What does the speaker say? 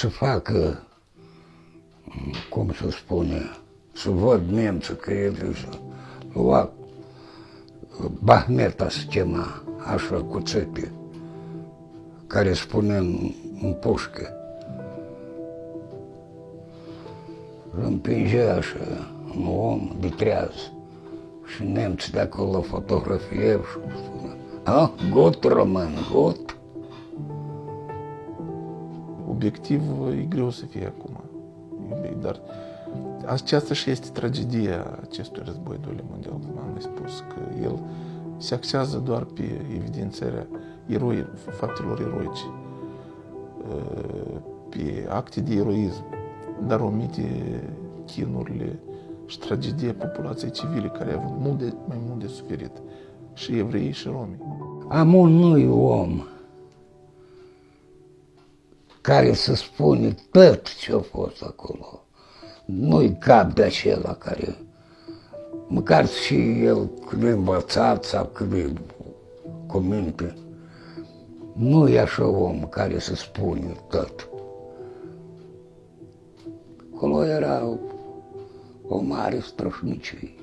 să facă, cum să spune, să văd nemții că el lua Bahmeta se chema, așa cu țepi, care spune în, în pușcă. Îl împingea așa un om de treaz și nemții de acolo fotografie și spune, a, gut, român, gut. Obiectiv e greu să fie acum, dar aceasta și este tragedia acestui război doilea mondial, cum am mai spus, că el se axează doar pe evidențarea eroi, faptelor eroice, pe acte de eroism, dar omite chinurile și tragedia populației civile, care au avut mult de, mai mult de suferit, și evrei și romi. Amon nu-i om care să spune tot ce a fost acolo. Nu-i cap de acela care, măcar și el când e învățat sau când e cu minte, nu e așa om care să spune tot. Acolo era o mare strășnicie.